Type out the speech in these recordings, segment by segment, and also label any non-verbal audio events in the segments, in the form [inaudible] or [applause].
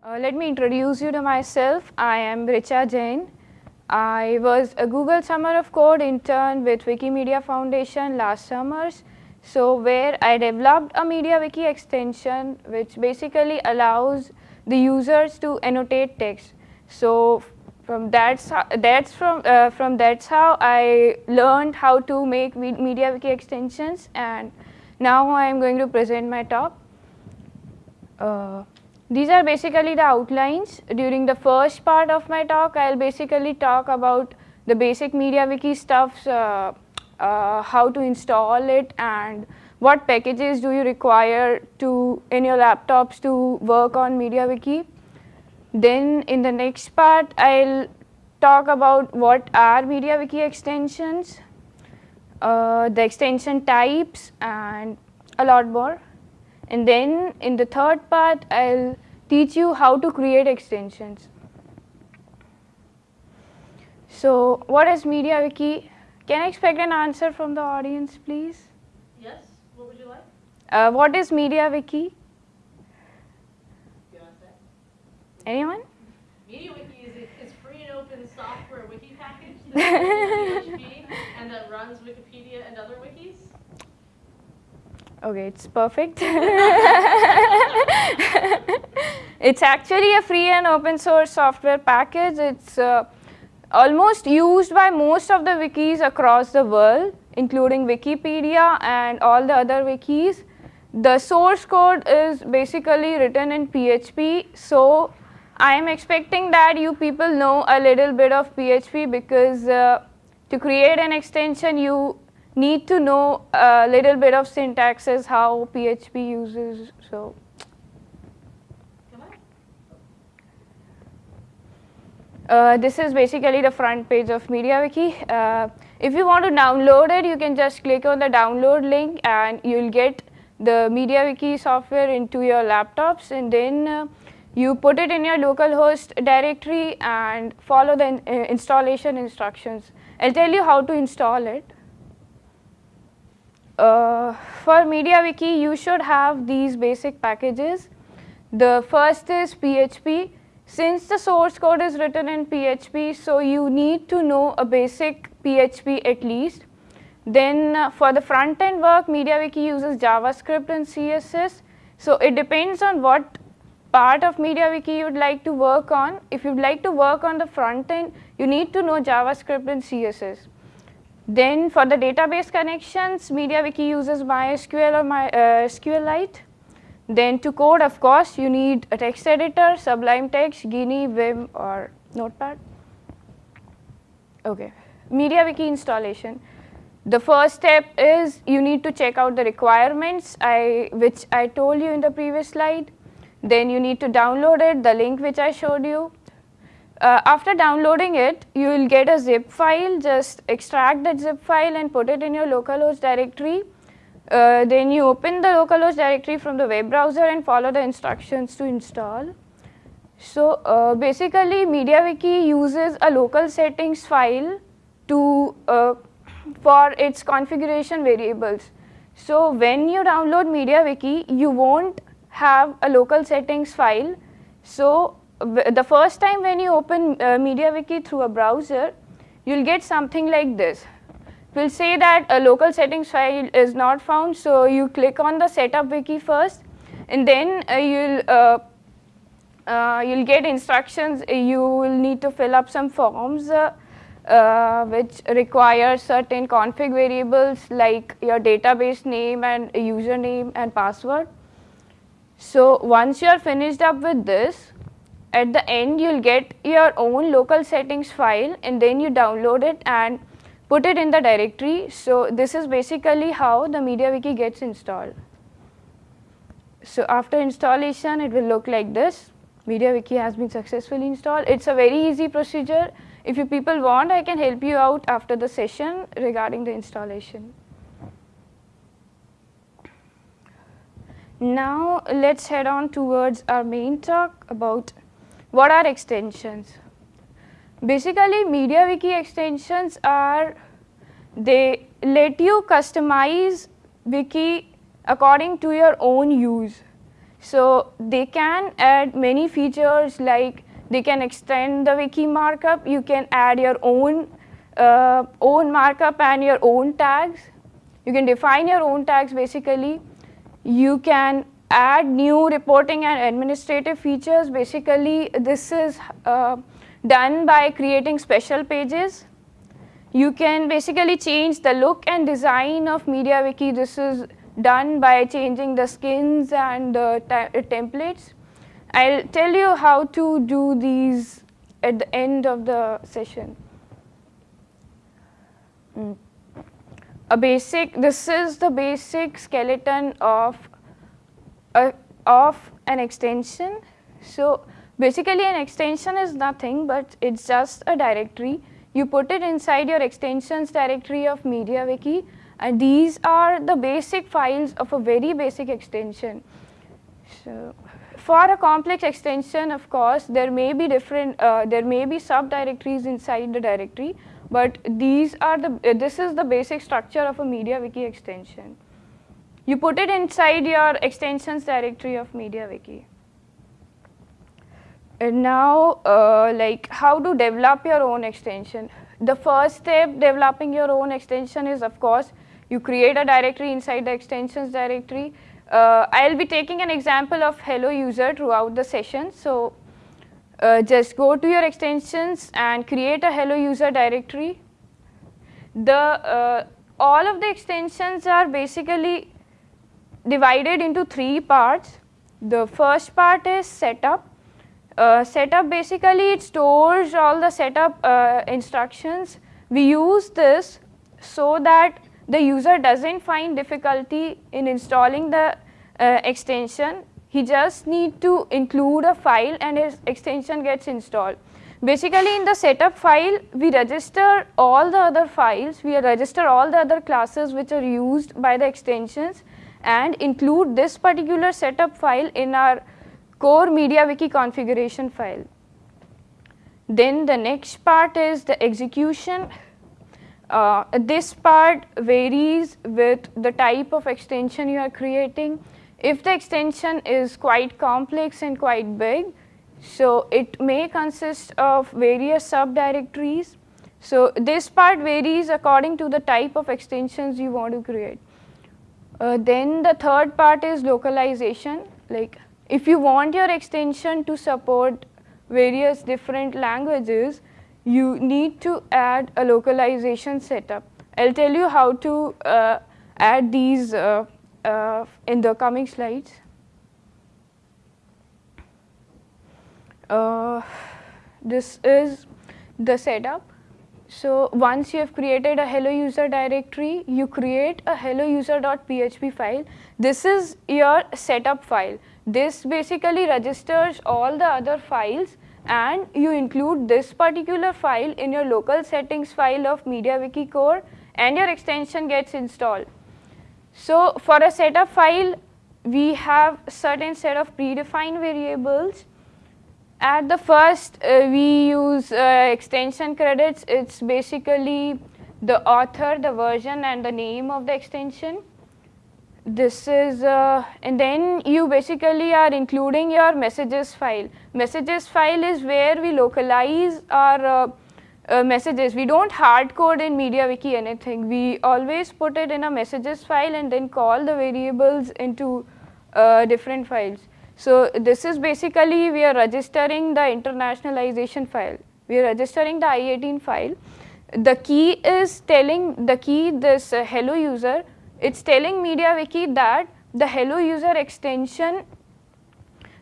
Uh, let me introduce you to myself. I am Richa Jain. I was a Google Summer of Code intern with Wikimedia Foundation last summers. So where I developed a MediaWiki extension which basically allows the users to annotate text. So from that's how, that's from uh, from that's how I learned how to make MediaWiki extensions and now I am going to present my talk. Uh, these are basically the outlines. During the first part of my talk, I'll basically talk about the basic MediaWiki stuff, uh, uh, how to install it and what packages do you require to in your laptops to work on MediaWiki. Then in the next part, I'll talk about what are MediaWiki extensions, uh, the extension types and a lot more. And then in the third part, I'll teach you how to create extensions. So what is MediaWiki? Can I expect an answer from the audience, please? Yes, what would you like? Uh, what is MediaWiki? Anyone? MediaWiki is, is free and open software wiki package [laughs] that's and that runs Wikipedia and other wikis. Okay, it's perfect. [laughs] it's actually a free and open source software package. It's uh, almost used by most of the wikis across the world, including Wikipedia and all the other wikis. The source code is basically written in PHP, so I am expecting that you people know a little bit of PHP because uh, to create an extension you need to know a little bit of syntaxes, how PHP uses, so. Uh, this is basically the front page of MediaWiki. Uh, if you want to download it, you can just click on the download link and you'll get the MediaWiki software into your laptops and then uh, you put it in your localhost directory and follow the in, uh, installation instructions. I'll tell you how to install it. Uh, for MediaWiki, you should have these basic packages. The first is PHP. Since the source code is written in PHP, so you need to know a basic PHP at least. Then uh, for the front end work, MediaWiki uses JavaScript and CSS. So it depends on what part of MediaWiki you'd like to work on. If you'd like to work on the front end, you need to know JavaScript and CSS. Then for the database connections, MediaWiki uses MySQL or My, uh, SQLite. Then to code, of course, you need a text editor, Sublime Text, Geany, Vim, or Notepad. Okay, MediaWiki installation. The first step is you need to check out the requirements, I, which I told you in the previous slide. Then you need to download it, the link which I showed you. Uh, after downloading it, you will get a zip file, just extract that zip file and put it in your localhost directory. Uh, then you open the localhost directory from the web browser and follow the instructions to install. So uh, basically MediaWiki uses a local settings file to uh, for its configuration variables. So when you download MediaWiki, you won't have a local settings file. So the first time when you open uh, MediaWiki through a browser, you'll get something like this. We'll say that a local settings file is not found, so you click on the setup wiki first, and then uh, you'll uh, uh you'll get instructions. You will need to fill up some forms uh, uh, which require certain config variables like your database name and username and password. So once you are finished up with this, at the end you'll get your own local settings file and then you download it and put it in the directory. So this is basically how the MediaWiki gets installed. So after installation it will look like this. MediaWiki has been successfully installed. It's a very easy procedure if you people want, I can help you out after the session regarding the installation. Now let's head on towards our main talk about what are extensions. Basically MediaWiki extensions are, they let you customize wiki according to your own use. So they can add many features like they can extend the wiki markup. You can add your own uh, own markup and your own tags. You can define your own tags basically. You can add new reporting and administrative features. Basically, this is uh, done by creating special pages. You can basically change the look and design of MediaWiki. This is done by changing the skins and the templates. I'll tell you how to do these at the end of the session. Mm. A basic, this is the basic skeleton of uh, of an extension. So basically an extension is nothing but it's just a directory. You put it inside your extensions directory of MediaWiki and these are the basic files of a very basic extension. So for a complex extension of course there may be different, uh, there may be subdirectories inside the directory but these are the, uh, this is the basic structure of a MediaWiki extension. You put it inside your extensions directory of MediaWiki. And now, uh, like how to develop your own extension. The first step developing your own extension is of course, you create a directory inside the extensions directory. Uh, I'll be taking an example of hello user throughout the session. So uh, just go to your extensions and create a hello user directory. The uh, all of the extensions are basically divided into three parts. The first part is setup. Uh, setup basically it stores all the setup uh, instructions. We use this so that the user doesn't find difficulty in installing the uh, extension. He just need to include a file and his extension gets installed. Basically in the setup file, we register all the other files, we register all the other classes which are used by the extensions and include this particular setup file in our core MediaWiki configuration file. Then the next part is the execution. Uh, this part varies with the type of extension you are creating. If the extension is quite complex and quite big, so it may consist of various subdirectories. So this part varies according to the type of extensions you want to create. Uh, then the third part is localization. Like if you want your extension to support various different languages, you need to add a localization setup. I'll tell you how to uh, add these uh, uh in the coming slides. Uh, this is the setup. So once you have created a hello user directory, you create a hello user.php file. This is your setup file. This basically registers all the other files and you include this particular file in your local settings file of MediaWiki core and your extension gets installed. So for a setup file, we have certain set of predefined variables at the first, uh, we use uh, extension credits. It's basically the author, the version, and the name of the extension. This is, uh, and then you basically are including your messages file. Messages file is where we localize our uh, uh, messages. We don't hard code in MediaWiki anything. We always put it in a messages file and then call the variables into uh, different files. So this is basically we are registering the internationalization file. We are registering the I-18 file. The key is telling the key this uh, hello user. It's telling MediaWiki that the hello user extension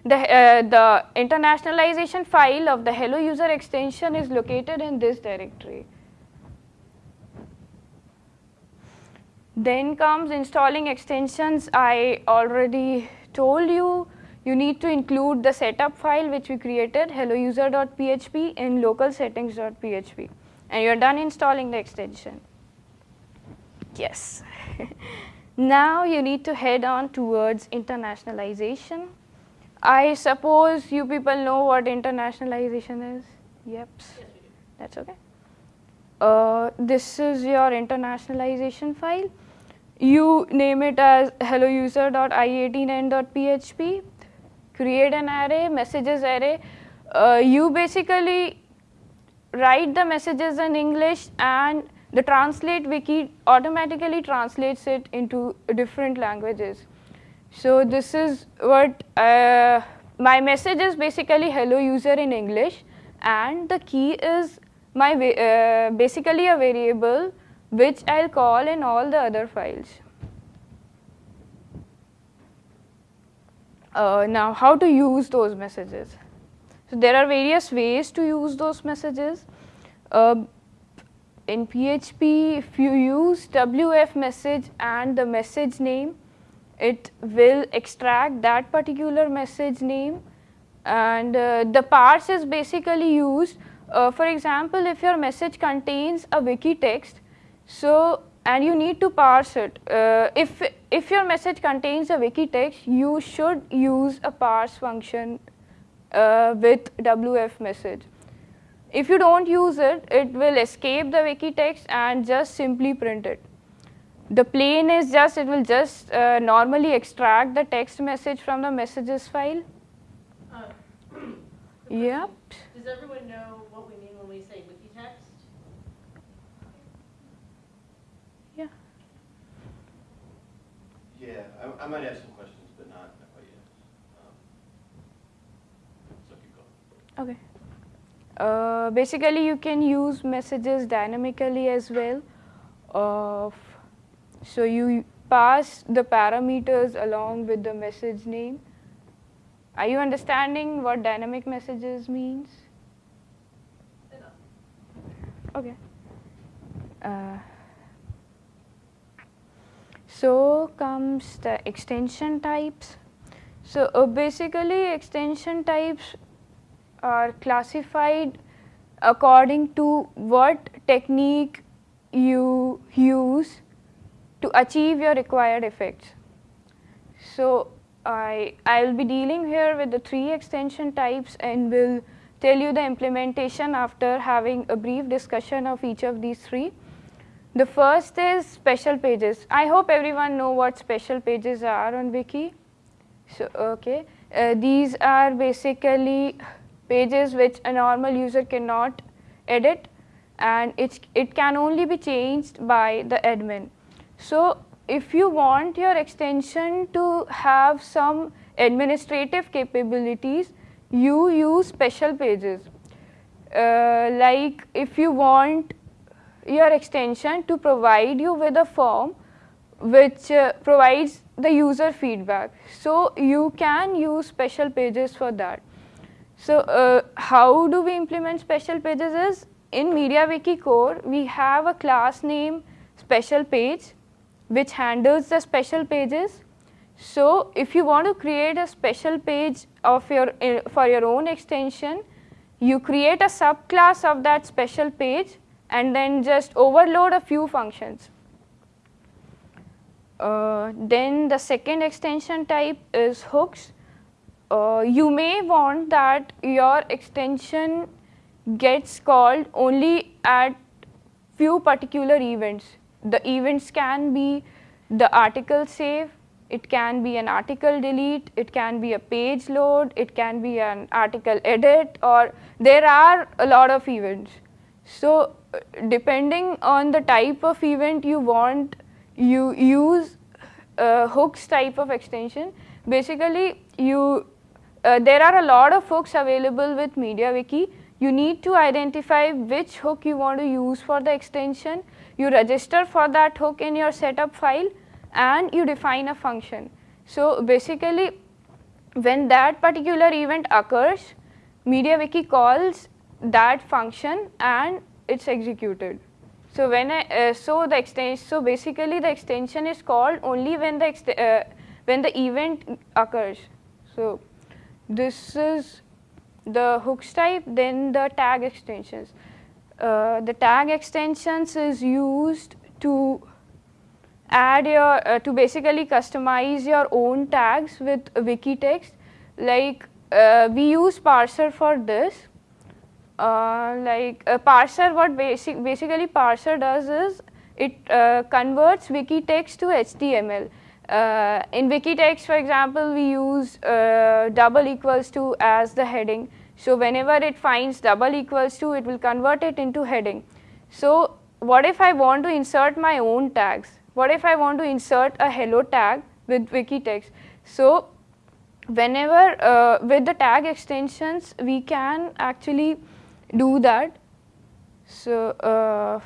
the, uh, the internationalization file of the hello user extension is located in this directory. Then comes installing extensions. I already told you you need to include the setup file which we created hellouser.php in local settings.php and you're done installing the extension. Yes. [laughs] now you need to head on towards internationalization. I suppose you people know what internationalization is? Yep. Yes, That's okay. Uh, this is your internationalization file. You name it as hellouser.i18n.php create an array, messages array. Uh, you basically write the messages in English and the translate wiki automatically translates it into different languages. So this is what uh, my message is basically hello user in English and the key is my uh, basically a variable which I'll call in all the other files. Uh, now how to use those messages. So there are various ways to use those messages. Uh, in PHP, if you use WF message and the message name, it will extract that particular message name and uh, the parse is basically used. Uh, for example, if your message contains a wiki text, so and you need to parse it. Uh, if, if your message contains a wiki text, you should use a parse function uh, with WF message. If you don't use it, it will escape the wiki text and just simply print it. The plain is just, it will just uh, normally extract the text message from the messages file. Uh, [clears throat] Yep. Does everyone know what we mean when we say wiki text? Yeah. Yeah, I, I might have some questions, but not, not quite yet. Um, So keep going. Okay. Uh, basically, you can use messages dynamically as well. Of so you pass the parameters along with the message name. Are you understanding what dynamic messages means? Enough. Okay. Uh, so comes the extension types. So uh, basically extension types are classified according to what technique you use to achieve your required effects. So I, I'll be dealing here with the three extension types and will tell you the implementation after having a brief discussion of each of these three. The first is special pages. I hope everyone know what special pages are on Wiki. So, okay. Uh, these are basically pages which a normal user cannot edit and it's, it can only be changed by the admin. So, if you want your extension to have some administrative capabilities, you use special pages. Uh, like if you want your extension to provide you with a form which uh, provides the user feedback. So you can use special pages for that. So uh, how do we implement special pages is in MediaWiki core we have a class name special page which handles the special pages. So if you want to create a special page of your uh, for your own extension, you create a subclass of that special page and then just overload a few functions. Uh, then the second extension type is hooks. Uh, you may want that your extension gets called only at few particular events. The events can be the article save, it can be an article delete, it can be a page load, it can be an article edit or there are a lot of events. So depending on the type of event you want, you use uh, hooks type of extension. Basically, you uh, there are a lot of hooks available with MediaWiki. You need to identify which hook you want to use for the extension. You register for that hook in your setup file and you define a function. So basically, when that particular event occurs, MediaWiki calls that function and it's executed. So when I, uh, so the extension, so basically the extension is called only when the uh, when the event occurs. So this is the hooks type, then the tag extensions. Uh, the tag extensions is used to add your, uh, to basically customize your own tags with wiki text. Like uh, we use parser for this. Uh, like a parser, what basic, basically parser does is it uh, converts wiki text to HTML. Uh, in Wikitext, for example, we use uh, double equals to as the heading. So whenever it finds double equals to, it will convert it into heading. So what if I want to insert my own tags? What if I want to insert a hello tag with wiki text? So whenever uh, with the tag extensions, we can actually do that. So uh,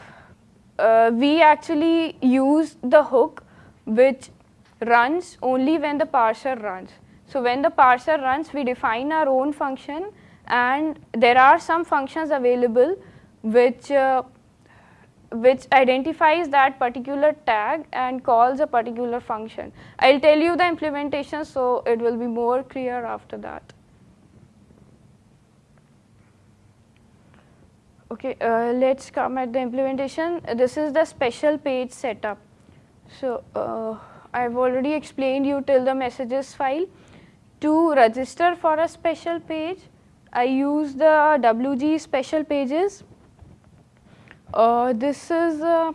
uh, we actually use the hook which runs only when the parser runs. So when the parser runs, we define our own function and there are some functions available which uh, which identifies that particular tag and calls a particular function. I will tell you the implementation so it will be more clear after that. Okay, uh, let's come at the implementation. This is the special page setup. So, uh, I've already explained you till the messages file. To register for a special page, I use the WG special pages. Uh, this is uh,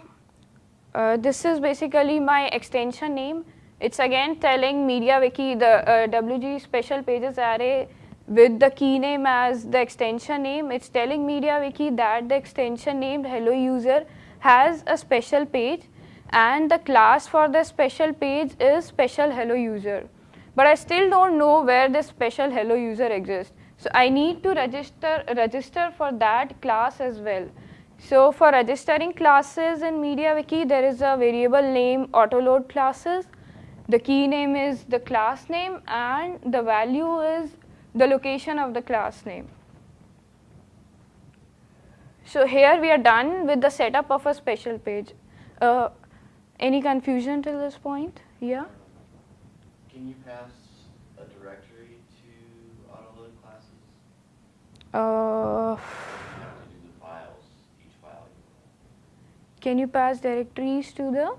uh, this is basically my extension name. It's again telling MediaWiki the uh, WG special pages array with the key name as the extension name. It's telling MediaWiki that the extension named hello user has a special page and the class for the special page is special hello user. But I still don't know where this special hello user exists. So I need to register, register for that class as well. So for registering classes in MediaWiki, there is a variable name autoload classes. The key name is the class name and the value is the location of the class name. So here we are done with the setup of a special page. Uh, any confusion till this point? Yeah? Can you pass a directory to autoload classes? Uh, You have to do the files, each file. can you pass directories to the?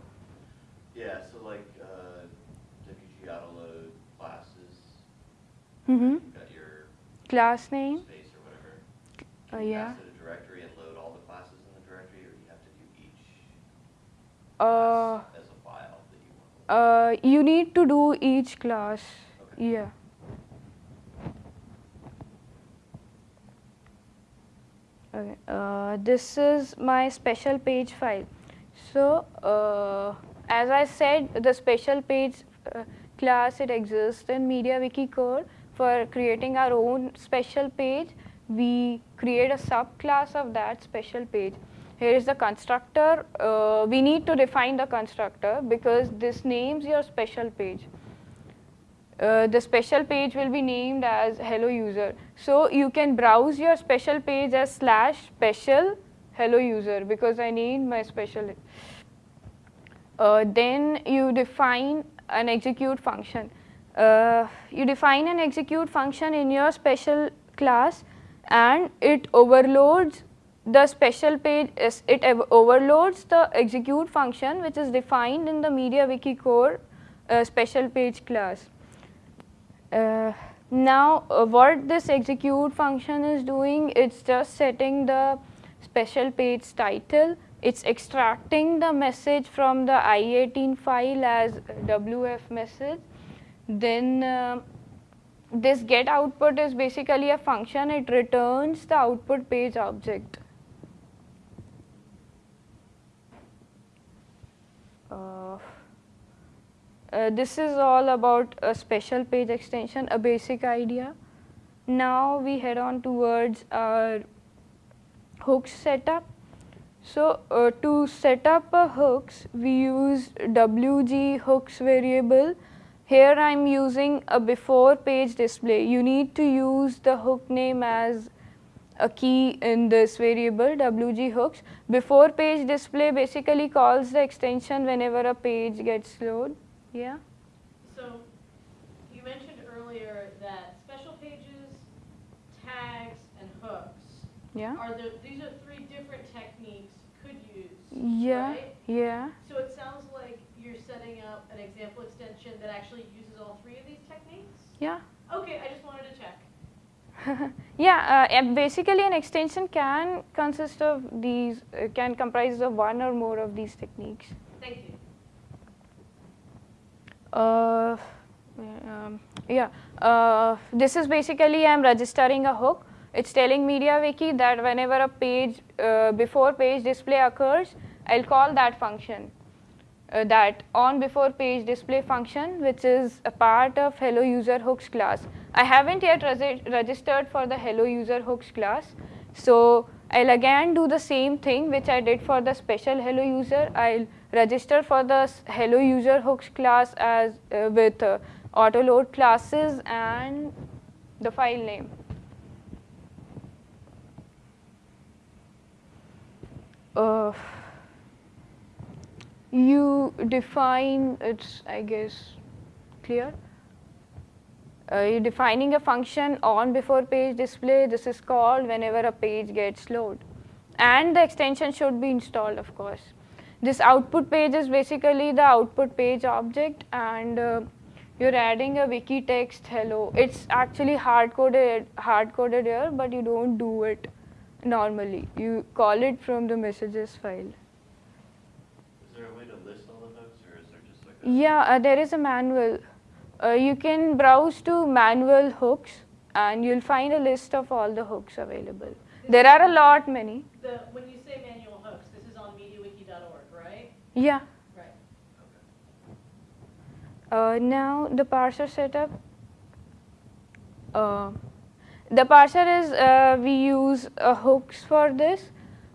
Yeah, so like, uh, WG autoload classes, got your Class name? space or whatever. Uh, yeah. pass it a directory and load all the classes in the directory, or you have to do each Uh, as a file that you want? uh, you need to do each class. Okay. Yeah. Okay. Uh, this is my special page file. So, uh, as I said, the special page uh, class it exists in MediaWiki core. For creating our own special page, we create a subclass of that special page. Here is the constructor. Uh, we need to define the constructor because this names your special page. Uh, the special page will be named as hello user. So you can browse your special page as slash special hello user because I need my special. Uh, then you define an execute function. Uh, you define an execute function in your special class and it overloads the special page, is- it overloads the execute function which is defined in the MediaWiki core uh, special page class. Uh, now, uh, what this execute function is doing, it's just setting the special page title. It's extracting the message from the i18 file as WF message. Then uh, this get output is basically a function. It returns the output page object. Uh, uh, this is all about a special page extension, a basic idea. Now we head on towards our hooks setup. So uh, to set up a hooks, we use WG hooks variable. Here I'm using a before page display. You need to use the hook name as a key in this variable WG hooks. Before page display basically calls the extension whenever a page gets loaded. Yeah. So, you mentioned earlier that special pages, tags, and hooks Yeah. are the, these are three different techniques you could use, Yeah. right? Yeah. So it sounds like you're setting up an example extension that actually uses all three of these techniques? Yeah. Okay, I just wanted to check. [laughs] yeah, uh, basically an extension can consist of these, uh, can comprise of one or more of these techniques. Thank you. Uh, um, yeah, uh, this is basically I'm registering a hook. It's telling MediaWiki that whenever a page uh, before page display occurs, I'll call that function. Uh, that on before page display function, which is a part of hello user hooks class. I haven't yet registered for the hello user hooks class, so I'll again do the same thing which I did for the special hello user. I'll register for the hello user hooks class as uh, with uh, auto load classes and the file name. Uh, you define it's I guess clear. Uh, you're defining a function on before page display. This is called whenever a page gets loaded, And the extension should be installed, of course. This output page is basically the output page object, and uh, you're adding a wiki text hello. It's actually hard coded, hard coded here, but you don't do it normally. You call it from the messages file. Is there a way to list all the hooks, or is there just like a? Yeah, uh, there is a manual. Uh, you can browse to manual hooks and you'll find a list of all the hooks available. There are a lot many. The, when you say manual hooks, this is on MediaWiki.org, right? Yeah. Right. Uh, now the parser setup. Uh, the parser is uh, we use uh, hooks for this.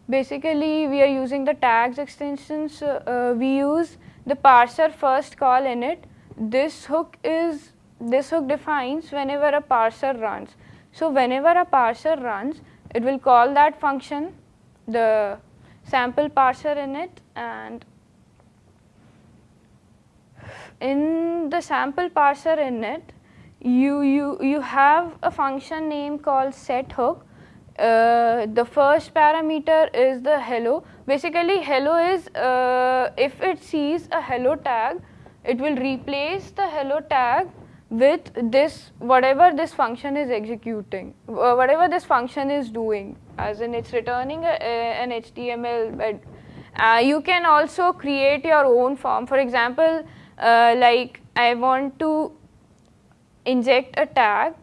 Basically, we are using the tags extensions. We use the parser first call init. This hook is this hook defines whenever a parser runs. So whenever a parser runs, it will call that function, the sample parser init, and in the sample parser init, you, you, you have a function name called set hook. Uh, the first parameter is the hello. Basically, hello is uh, if it sees a hello tag, it will replace the hello tag with this whatever this function is executing, uh, whatever this function is doing, as in it's returning a, a, an HTML But, Uh, you can also create your own form. For example, uh, like I want to inject a tag.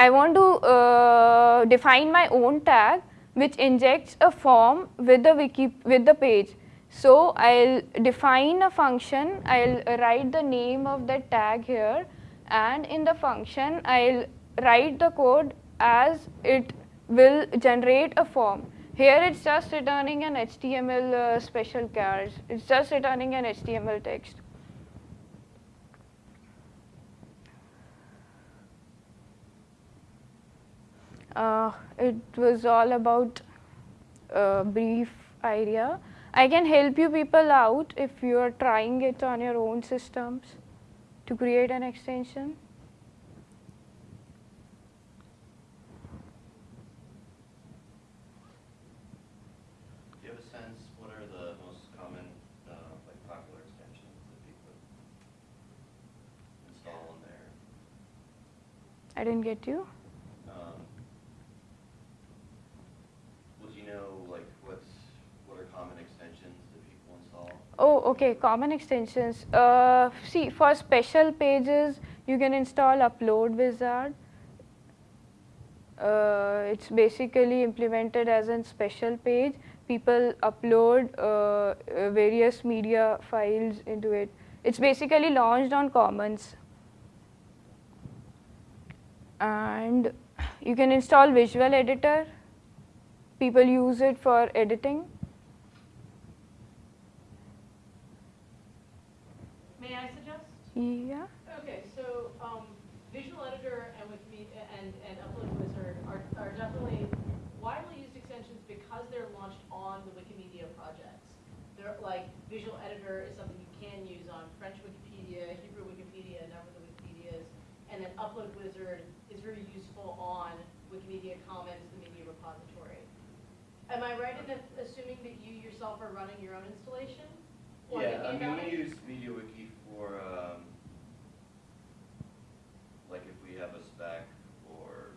I want to uh, define my own tag which injects a form with the wiki with the page. So I'll define a function. I'll write the name of the tag here, and in the function I'll write the code as it will generate a form. Here it's just returning an HTML uh, special chars. It's just returning an HTML text. Uh, it was all about a brief idea. I can help you people out if you are trying it on your own systems to create an extension. Do you have a sense, what are the most common, uh, like popular extensions that people install on there? I didn't get you. Um, Would you know, like, what's, what are common extensions that people install? Oh, okay. Common extensions. Uh, see, for special pages, you can install Upload Wizard. Uh, it's basically implemented as a special page. People upload uh, uh, various media files into it. It's basically launched on Commons. And you can install Visual Editor. People use it for editing. May I suggest? Yeah. Okay, so, um, Visual Editor and Wikimedia and, and Upload Wizard are, are definitely widely used extensions because they're launched on the Wikimedia projects. They're like, Visual Editor is something you can use on French Wikipedia, Hebrew Wikipedia, a number of the Wikipedias, and then Upload Wizard is very useful on Wikimedia Commons, the media repository. Am I right in that- assuming that you yourself are running your own installation? Or Yeah, I thinking mean, about we use MediaWiki for, um, like if we have a spec or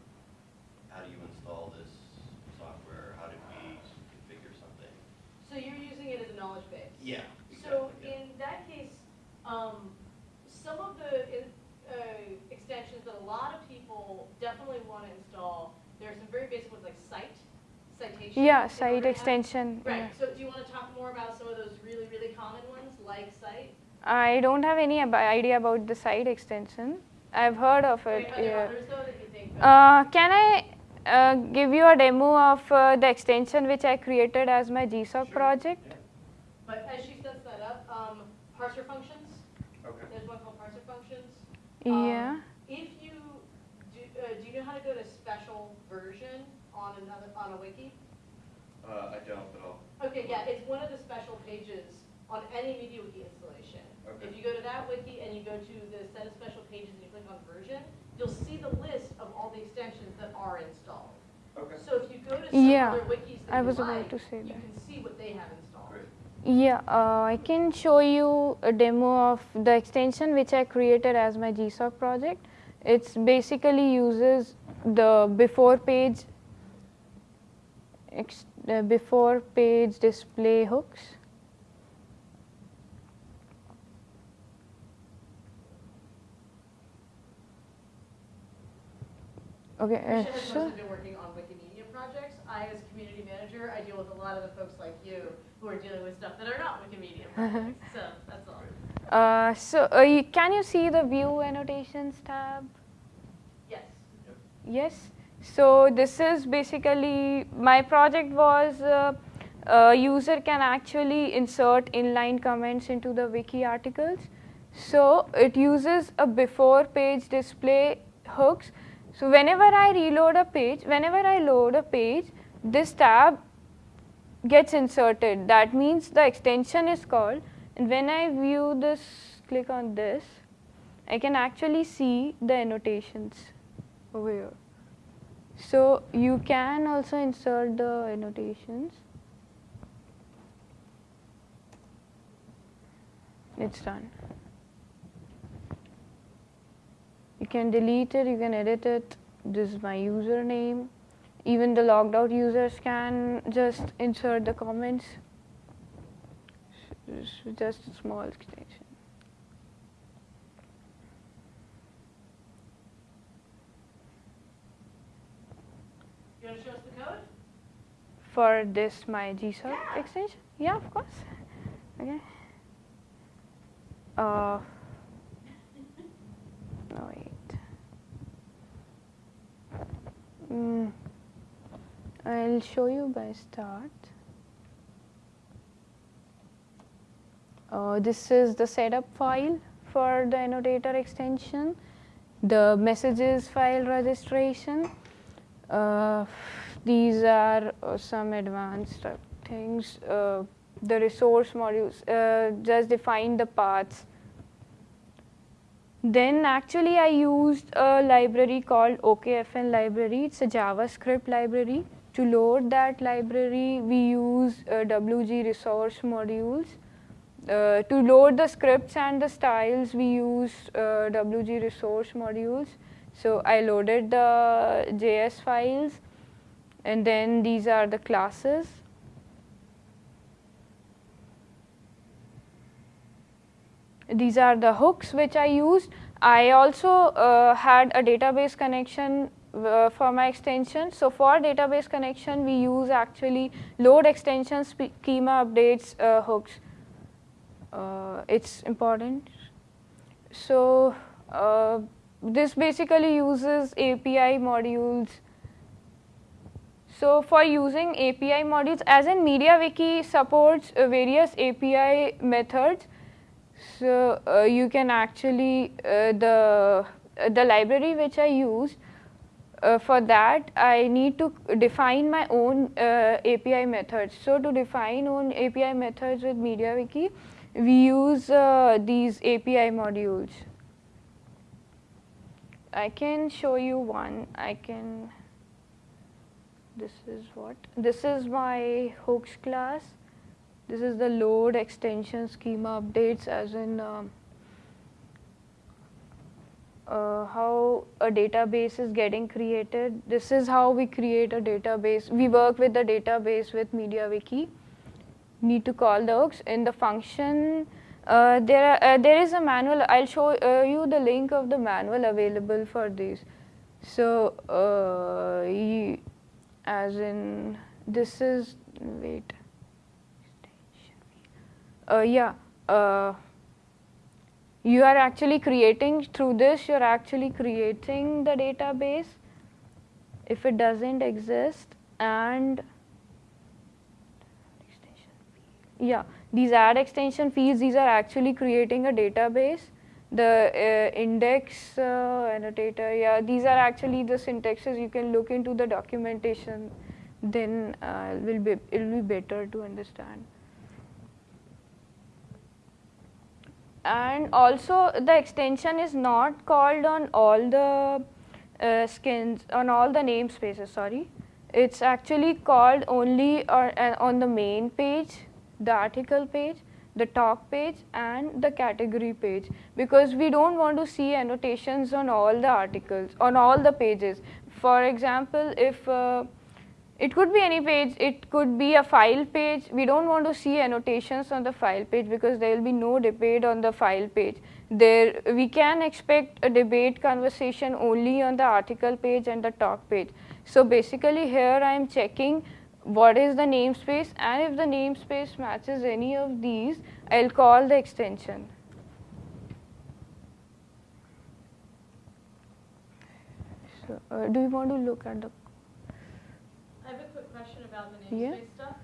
how do you install this software, how did we configure something? So you're using it as a knowledge base? Yeah. So exactly, yeah. in that case, um, some of the information. Yeah, in site order to have- extension. Right, yeah. so do you want to talk more about some of those really, really common ones, like site? I don't have any ab- idea about the site extension. I've heard of Wait, it. Are there yeah. others though that you think? Uh, can I uh, give you a demo of uh, the extension which I created as my GSOC project? But as she sets that up, um, parser functions, Okay. there's one called parser functions. Um, Yeah. If you, do, uh, do you know how to go to special version on another, on a wiki? Uh, I don't, but I'll. Okay, yeah, it's one of the special pages on any MediaWiki installation. Okay. If you go to that wiki and you go to the set of special pages and you click on version, you'll see the list of all the extensions that are installed. Okay. So if you go to some Yeah, other wikis I that you was about like, to say you that. can see what they have installed. Great. Yeah, uh, I can show you a demo of the extension which I created as my GSOC project. It's basically uses the before page ex- the before page display hooks. Okay, uh, so mostly been working on Wikimedia projects. I, as community manager, I deal with a lot of the folks like you who are dealing with stuff that are not Wikimedia [laughs] projects. So that's all. uh, so uh, you, can you see the view annotations tab? Yes. Yes. So this is basically my project was uh, a user can actually insert inline comments into the wiki articles. So it uses a before page display hooks. So whenever I reload a page, whenever I load a page, this tab gets inserted. That means the extension is called. And when I view this, click on this, I can actually see the annotations over here. So you can also insert the annotations. It's done. You can delete it, you can edit it. This is my username. Even the logged out users can just insert the comments. Just a small extension. You want to show us the code? For this my GSOC extension? Yeah, of course. Okay. Uh, no, wait. Mm, I'll show you by start. Uh, this is the setup file for the annotator extension, the messages file registration. Uh, these are uh, some advanced uh, things. Uh, the resource modules just define the paths. Then actually I used a library called OKFN library. It's a JavaScript library. To load that library, we use uh, WG resource modules. Uh, to load the scripts and the styles, we use uh, WG resource modules. So I loaded the JS files, and then these are the classes. These are the hooks which I used. I also uh, had a database connection uh, for my extension. So for database connection, we use actually load extension schema updates uh, hooks. Uh, it's important. So uh, this basically uses API modules. So for using API modules, as in MediaWiki supports uh, various API methods. So uh, you can actually uh, the uh, the library which I used uh, for that I need to define my own API methods. So to define own API methods with MediaWiki, we use these API modules. I can show you one. I can. This is what? This is my hooks class. This is the load extension schema updates, as in um, uh, how a database is getting created. This is how we create a database. We work with the database with MediaWiki. Need to call the hooks in the function. Uh, there, uh, there is a manual. I'll show uh, you the link of the manual available for this. So, uh, you, as in this is wait. Uh, yeah. Uh, you are actually creating through this. You are actually creating the database. If it doesn't exist, and yeah, these add extension fields. These are actually creating a database the uh, index uh, annotator yeah these are actually the syntaxes you can look into the documentation. Then uh, will be it will be better to understand. And also the extension is not called on all the uh, skins on all the namespaces sorry. It's actually called only on, uh, on the main page the article page the talk page and the category page because we don't want to see annotations on all the articles on all the pages. For example if uh, it could be any page it could be a file page. We don't want to see annotations on the file page because there will be no debate on the file page. There we can expect a debate conversation only on the article page and the talk page. So basically here i am checking what is the namespace and if the namespace matches any of these, I'll call the extension. So, uh, do you want to look at the? I have a quick question about the Yeah. namespace stuff.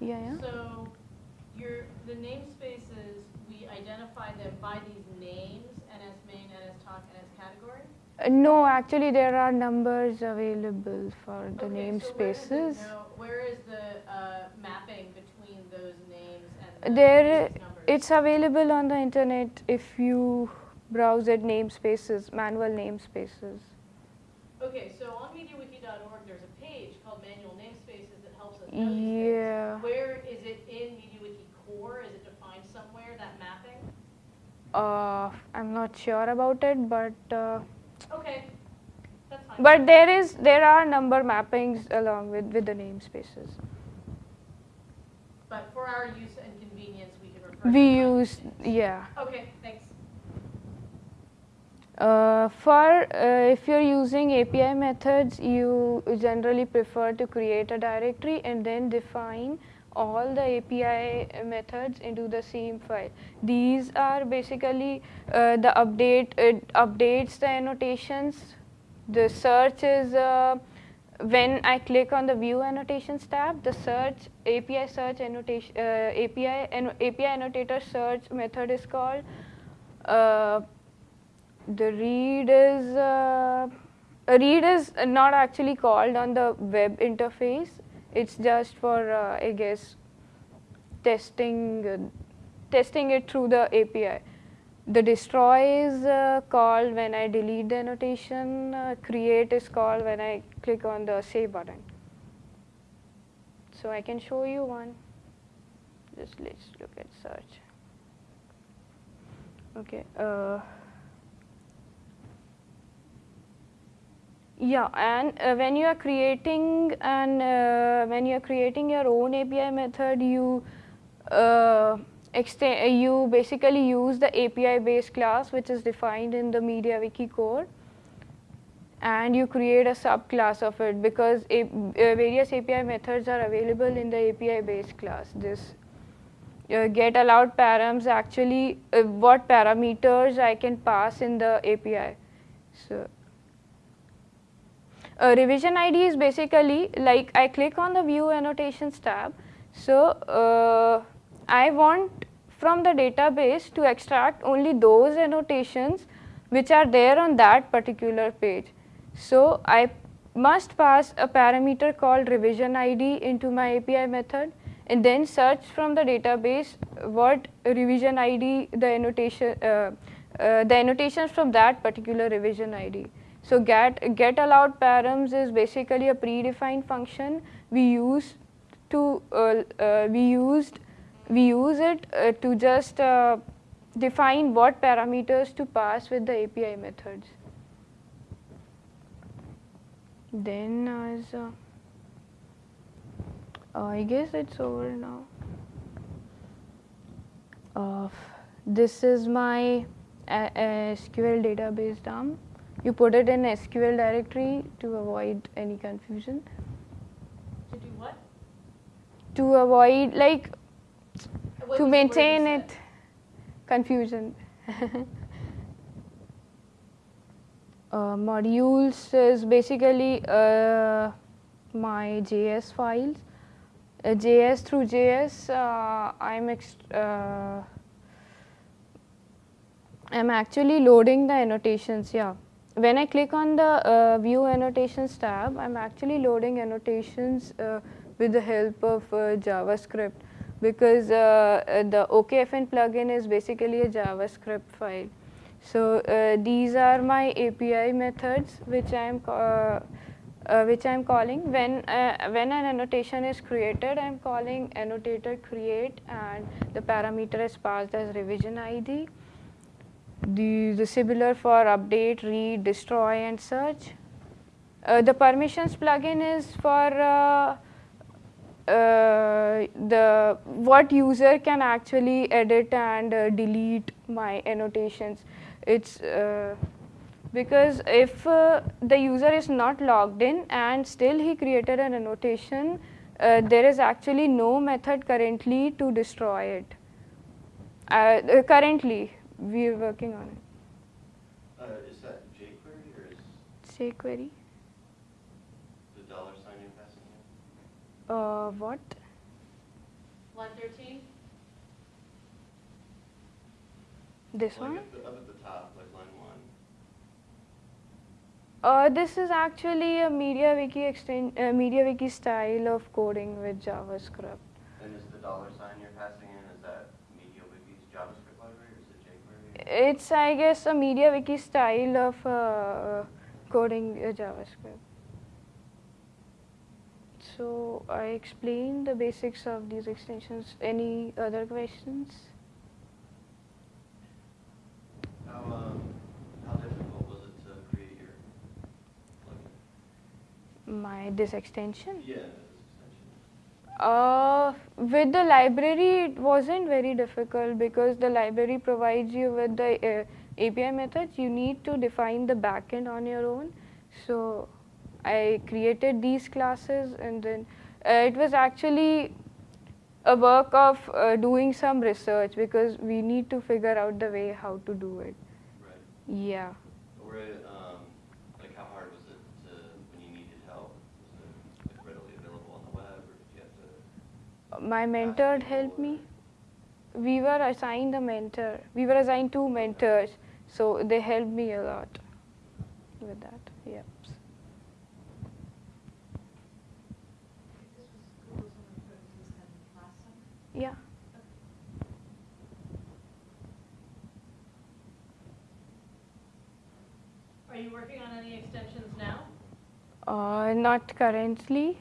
Yeah, yeah. So, your, the namespaces, we identify them by these names, NS main, NS talk, NS category? Uh, no, actually there are numbers available for the Okay, so namespaces. now- Where is the uh, mapping between those names and the there, numbers? it's available on the internet if you browse at namespaces, manual namespaces. Okay, so on MediaWiki.org, there's a page called Manual Namespaces that helps us know these things. Yeah. Where is it in MediaWiki core? Is it defined somewhere, that mapping? Uh, I'm not sure about it, but uh, Okay. But there is there are number mappings along with with the namespaces. But for our use and convenience, we can refer We use yeah. Okay, thanks. Uh, for uh, if you're using API methods, you generally prefer to create a directory and then define all the API methods into the same file. These are basically uh, the update, it updates the annotations. The search is uh, when I click on the view annotations tab, the search API search annotation uh, API and API annotator search method is called. Uh, the read is uh, a read is not actually called on the web interface. It's just for uh, I guess testing uh, testing it through the API. The destroy is uh, called when I delete the annotation. Uh, create is called when I click on the save button. So I can show you one. Just let's look at search. Okay. Uh, Yeah, and uh, when you are creating and uh, when you are creating your own API method, you uh, you basically use the API based class which is defined in the MediaWiki core, and you create a subclass of it because a, uh, various API methods are available in the API based class. This uh, get allowed params actually uh, what parameters I can pass in the API. So uh, revision ID is basically like I click on the view annotations tab. So uh, I want from the database to extract only those annotations which are there on that particular page. So I must pass a parameter called revision ID into my API method and then search from the database what revision ID the annotation uh, uh, the annotations from that particular revision ID. So get get allowed params is basically a predefined function we use to uh, uh, we used we use it uh, to just uh, define what parameters to pass with the API methods. Then as uh, I guess it's over now. Uh, this is my uh, SQL database dump you put it in SQL directory to avoid any confusion. To do what? to avoid like to was the word you maintain it confusion. [laughs] uh, modules is basically uh, my JS files. Uh, JS through JS, uh, I'm uh, I'm actually loading the annotations. Yeah, when I click on the uh, View Annotations tab, I'm actually loading annotations uh, with the help of uh, JavaScript because uh, uh, the OKFN plugin is basically a JavaScript file. So uh, these are my API methods which I am uh, uh, which I am calling when uh, when an annotation is created. I am calling annotator create and the parameter is passed as revision ID. The, the similar for update, read, destroy, and search. The permissions plugin is for uh, the what user can actually edit and uh, delete my annotations. It's uh, because if uh, the user is not logged in and still he created an annotation, uh, there is actually no method currently to destroy it. Currently, we are working on it. Uh, is that jQuery or is jQuery. the dollar sign you're passing in? Uh, what? Line thirteen? This Like one? at the, up at the top, like line one. Uh, this is actually a MediaWiki extend, uh, MediaWiki style of coding with JavaScript. And is the dollar sign you're passing in, is that MediaWiki's JavaScript library or is it jQuery? It's, I guess, a MediaWiki style of uh, coding uh, JavaScript. So I explained the basics of these extensions. Any other questions? How, um, how difficult was it to create your plugin? My this extension. Yeah, this extension. Uh, with the library, it wasn't very difficult because the library provides you with the uh, API methods. You need to define the backend on your own. So I created these classes, and then uh, it was actually a work of uh, doing some research because we need to figure out the way how to do it. Right. Yeah. Um, like how hard was it to, when you needed help? Was it like readily available on the web or did you have to? my mentor helped me. We were assigned a mentor. We were assigned two mentors, so they helped me a lot with that. Yep. Are you working on any extensions now? Uh, not currently.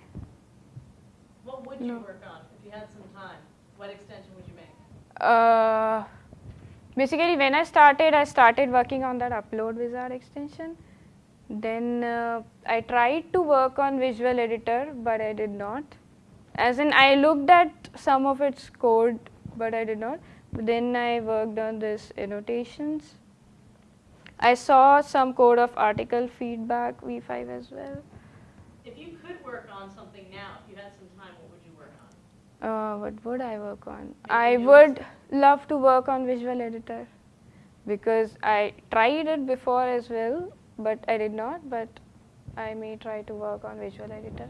What would you No. work on if you had some time? What extension would you make? Uh, basically, when I started, I started working on that upload wizard extension. Then uh, I tried to work on Visual Editor, but I did not. As in, I looked at some of its code, but I did not. But then I worked on this annotations. I saw some code of article feedback v5 as well. If you could work on something now, if you had some time, what would you work on? Uh, what would I work on? Maybe I would love to work on Visual Editor because I tried it before as well, but I did not. But I may try to work on Visual Editor.